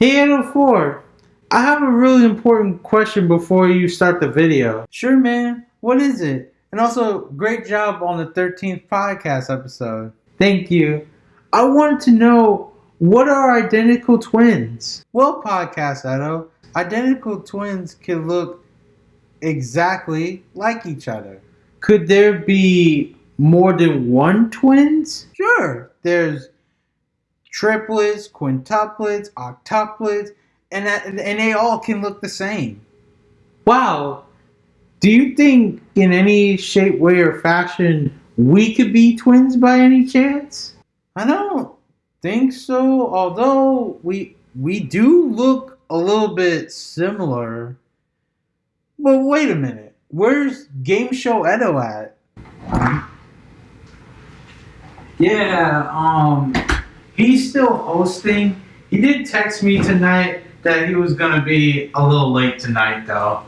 Hey 804, I have a really important question before you start the video. Sure man, what is it? And also, great job on the 13th podcast episode. Thank you. I wanted to know what are identical twins? Well, podcast Edo, identical twins can look exactly like each other. Could there be more than one twins? Sure. There's triplets, quintuplets, octuplets, and that, and they all can look the same. Wow. Do you think in any shape, way, or fashion we could be twins by any chance? I don't think so, although we we do look a little bit similar. But wait a minute. Where's Game Show Edo at? Yeah, um he's still hosting. He did text me tonight that he was gonna be a little late tonight though.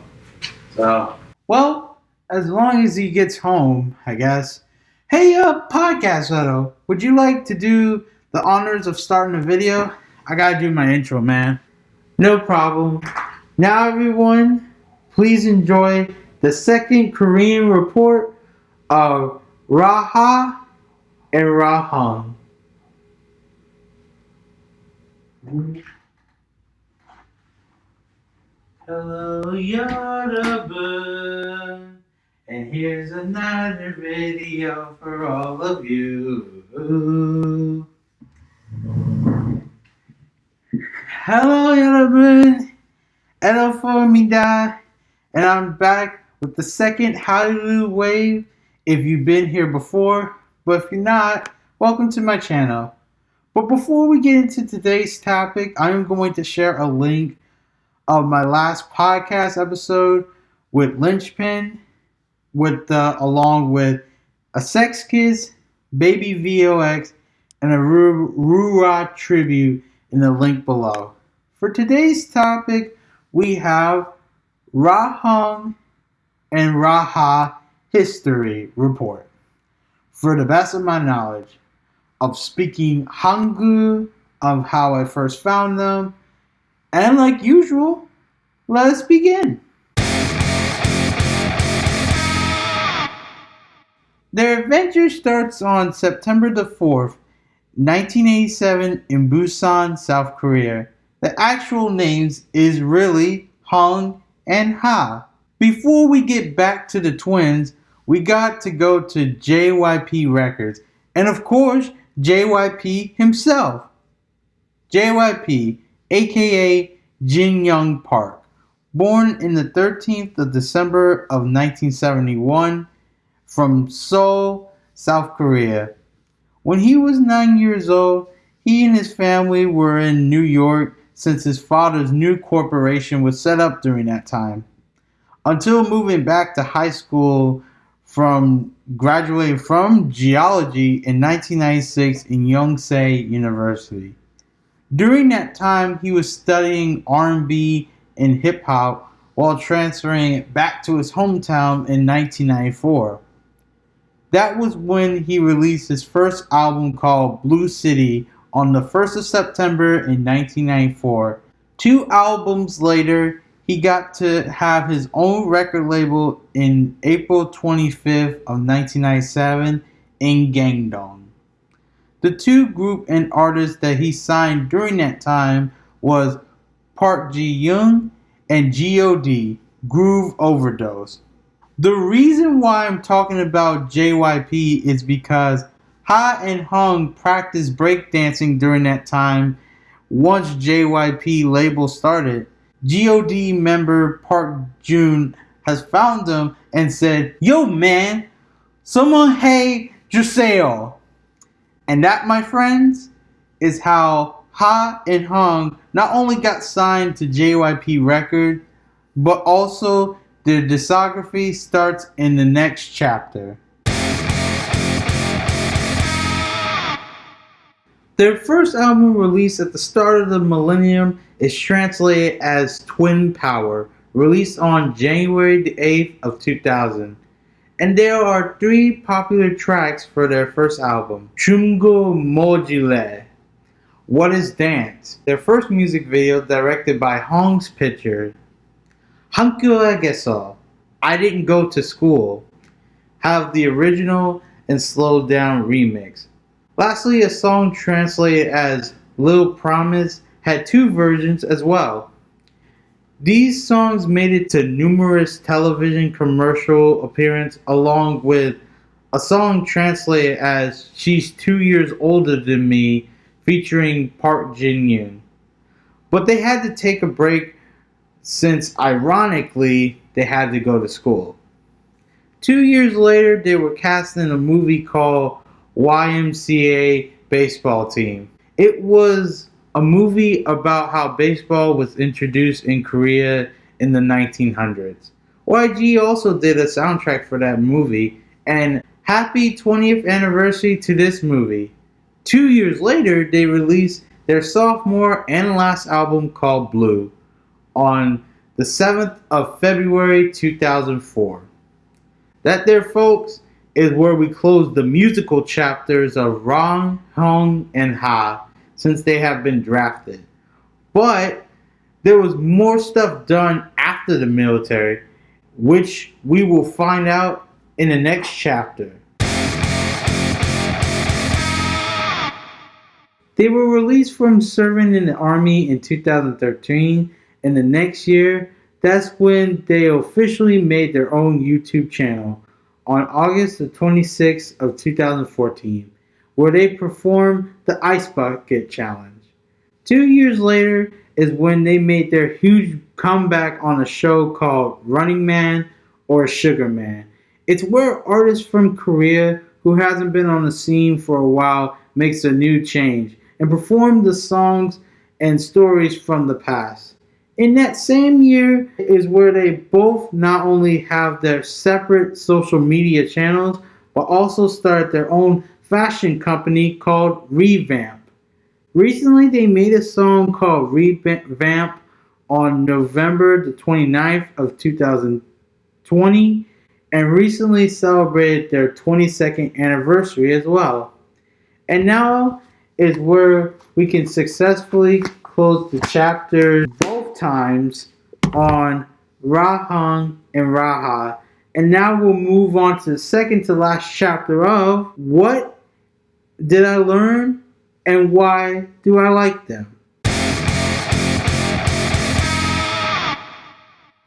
So well, as long as he gets home, I guess. Hey uh podcast Edo, would you like to do the honors of starting a video? I gotta do my intro, man. No problem. Now everyone, please enjoy the second Korean report of Raha and Rahong. Hello, Yoruba. And here's another video for all of you. Hello, Yoruba. Hello, for me, Formida. And I'm back with the second Hallelujah wave. If you've been here before, but if you're not, welcome to my channel. But before we get into today's topic, I'm going to share a link of my last podcast episode with Lynchpin, with uh, along with a Sechs Kies, Baby VOX, and a Roo'Ra tribute in the link below. For today's topic, we have Rahong and Raha History Report. For the best of my knowledge, of speaking Hangul, of how I first found them, and like usual, let us begin. Their adventure starts on September the 4th, 1987 in Busan, South Korea. The actual names is really Hong and Ha. Before we get back to the twins, we got to go to JYP Records and of course JYP himself. JYP, aka Jin Young Park, born in the 13th of December of 1971 from Seoul, South Korea. When he was 9 years old, he and his family were in New York since his father's new corporation was set up during that time. Until moving back to high school from graduating from geology in 1996 in Yonsei University. During that time, he was studying R&B and hip hop while transferring back to his hometown in 1994. That was when he released his first album called Blue City on the 1st of September in 1994. Two albums later, he got to have his own record label in April 25th of 1997 in Gangdong. The two group and artists that he signed during that time was Park Ji Young and G.O.D. Groove Overdose. The reason why I'm talking about JYP is because Ha and Hung practiced breakdancing during that time once JYP label started God member Park Jun has found them and said, Yo man, someone hey Juseo. And that, my friends, is how Ha and Hung not only got signed to JYP Record, but also their discography starts in the next chapter. Their first album released at the start of the millennium is translated as Twin Power, released on January the 8th of 2000. And there are three popular tracks for their first album, Chumgo Mojile. What is Dance? Their first music video directed by Hong's Picture. Hankyuegeso, I Didn't Go to School, have the original and slowed down remix. Lastly, a song translated as Little Promise had two versions as well. These songs made it to numerous television commercial appearances along with a song translated as She's Two Years Older Than Me featuring Park Jin Yoon. But they had to take a break since, ironically, they had to go to school. Two years later, they were cast in a movie called YMCA Baseball Team. It was a movie about how baseball was introduced in Korea in the 1900s. YG also did a soundtrack for that movie, and happy 20th anniversary to this movie. Two years later, they released their sophomore and last album called Blue on the 7th of February 2004. That there, folks, is where we close the musical chapters of Rang, Hong, and Ha since they have been drafted. But there was more stuff done after the military, which we will find out in the next chapter. They were released from serving in the army in 2013, and the next year, that's when they officially made their own YouTube channel on August the 26th of 2014, where they performed the Ice Bucket Challenge. Two years later is when they made their huge comeback on a show called Running Man or Sugar Man. It's where artists from Korea who hasn't been on the scene for a while makes a new change and perform the songs and stories from the past. In that same year is where they both not only have their separate social media channels, but also start their own fashion company called Revamp. Recently, they made a song called Revamp on November the 29th of 2020 and recently celebrated their 22nd anniversary as well. And now is where we can successfully close the chapter both times on Rahang and Raha. And now we'll move on to the second to last chapter of what did I learn and why do I like them?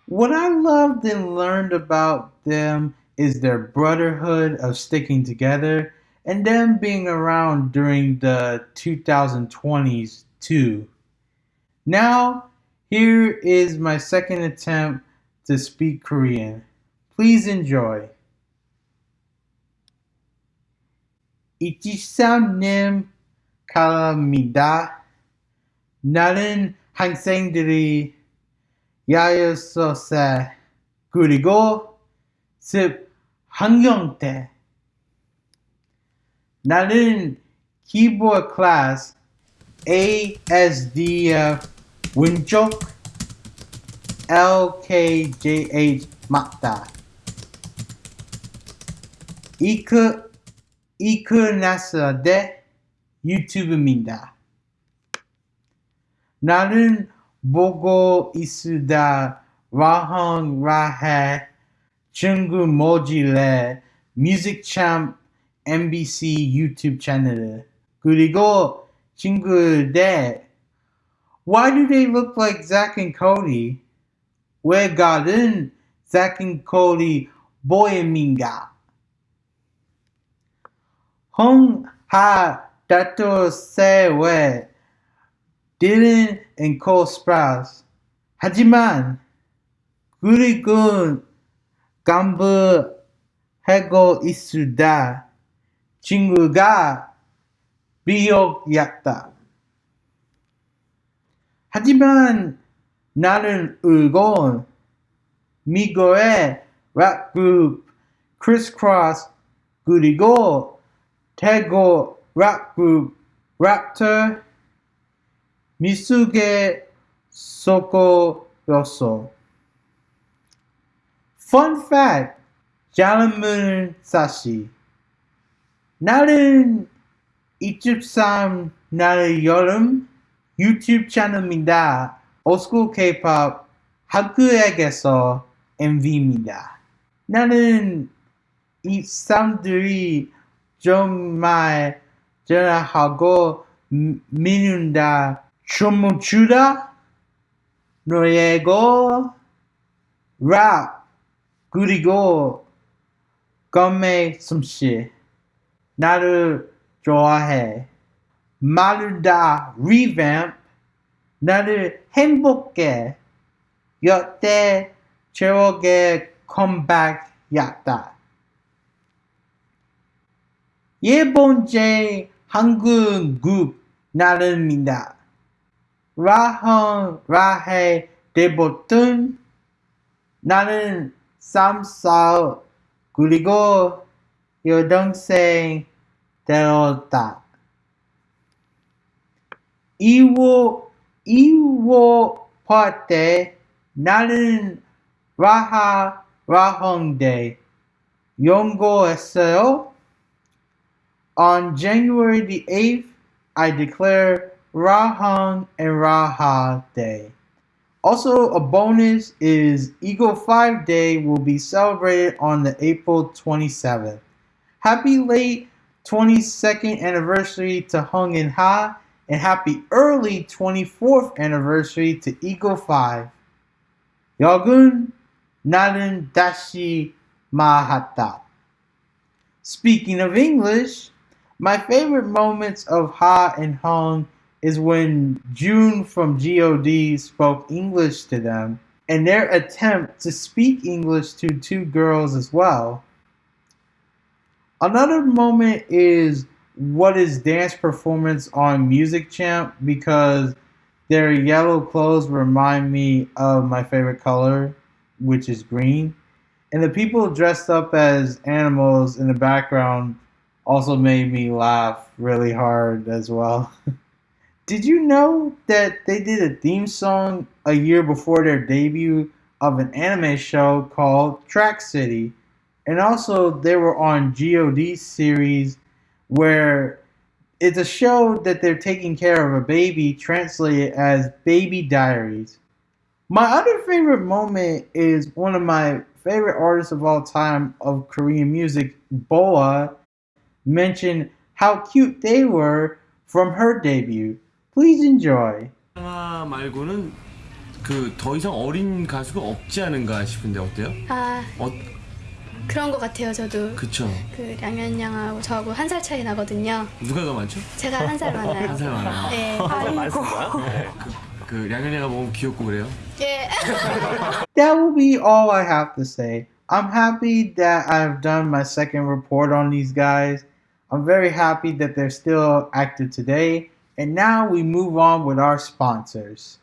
What I loved and learned about them is their brotherhood of sticking together and them being around during the 2020s too. Now, here is my second attempt to speak Korean. Please enjoy. 이치삼님 감사합니다. 나는 학생들이 야였었어. 그리고 습 환경 때 나는 keyboard class ASDF 왼쪽 LKJH 맞다. 이크 이크나스데 유튜브입니다. 나는 보고 있으다 라항 라해 중국 모질레 뮤직champ MBC YouTube 채널 그리고 친구들 Why do they look like Zack and Cody? 왜 가든 Zack and Cody 보입니다. 다토 세웨 Dylan and Cole Sprouse 하지만 그리고 간부 하고 있으다. 친구가 비옥이었다. 하지만 나는 울고 미국의 락그룹 크리스크로스 그리고 태국 락그룹 랩터 미숙에 속고였어. Fun fact, 자문사시 나는 23 나의 여름 유튜브 채널입니다. 올스쿨 K-pop 학교에게서 MV입니다. 나는 이 사람들이 정말 전화하고 미는다. 춤을 추다 노래고 랍 그리고 검의 숨쉬 나를 좋아해. 말을 다 revamp. 나를 행복해. 여태 최악의 컴백이었다 예번째 한국 국 나름입니다. 라헌 라해 데보튼 나는 쌈싸 그리고 여동생 데려다 이wo 이wo 파때 나는 라하 라헝데 연구했어요. On January the 8th, I declare Rahang and Raha Day. Also, a bonus is Eagle 5 Day will be celebrated on the April 27th. Happy late 22nd anniversary to Hung and Ha, and happy early 24th anniversary to Eagle 5. Yagun Narin Dashi Mahata. Speaking of English, my favorite moments of Ha and Hong is when June from God spoke English to them and their attempt to speak English to two girls as well. Another moment is what is dance performance on Music Champ because their yellow clothes remind me of my favorite color, which is green. And the people dressed up as animals in the background also made me laugh really hard as well. did you know that they did a theme song a year before their debut of an anime show called Track City? And also, they were on GOD series where it's a show that they're taking care of a baby, translated as Baby Diaries. My other favorite moment is one of my favorite artists of all time of Korean music, Boa, mention how cute they were from her debut. Please enjoy. 말고는 그 더 이상 어린 가수가 없지 않은가 싶은데 어때요? 아 어 그런 것 같아요 저도 그쵸. 그 양현 양하고 저하고 한 살 차이 나거든요 누가 더 많죠? 제가 한 살 많아요 한 살 많아요. 네. 그 양현이가 너무 귀엽고 그래요. 예. That will be all I have to say. I'm happy that I've done my second report on these guys. I'm very happy that they're still active today. And now we move on with our sponsors.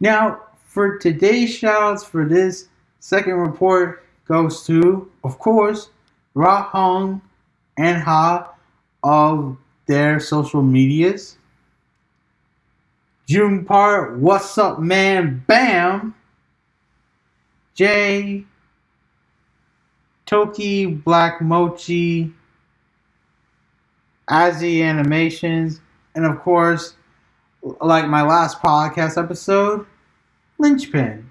Now, for today's shoutouts for this second report goes to, of course, Rahong and Ha of their social medias. June Park, what's up, man? Bam! Jay, Toki, Black Mochi, Azzy Animations, and of course, like my last podcast episode, Lynchpin.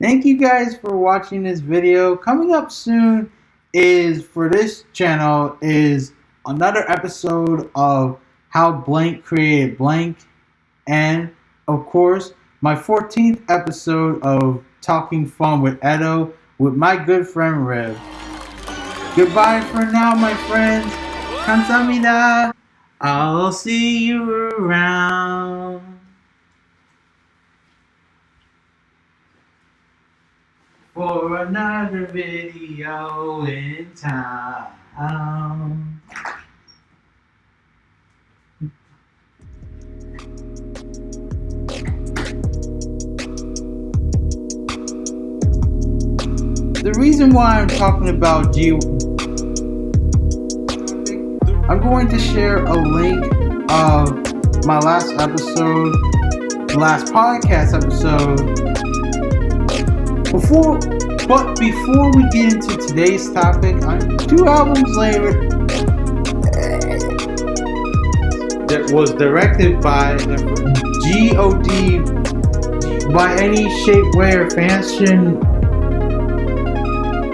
Thank you guys for watching this video. Coming up soon is for this channel is another episode of how blank created blank and of course my 14th episode of talking fun with edo with my good friend Rev. Goodbye for now, my friends. Kamsamida. I'll see you around. For another video in time. The reason why I'm talking about you, I'm going to share a link of my last episode, last podcast episode. Before But before we get into today's topic, uh, two albums later, that was directed by G.O.D. by any shape, way, or fashion.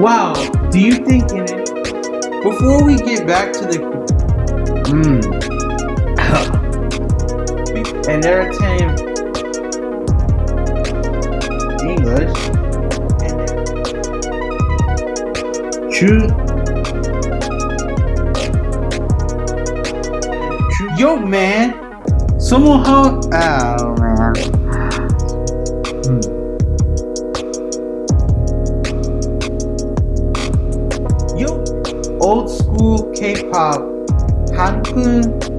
Wow, do you think in it? Before we get back to the. Mm, and entertain English. True. Yo, man. Someone how. Oh, man. K-pop 한국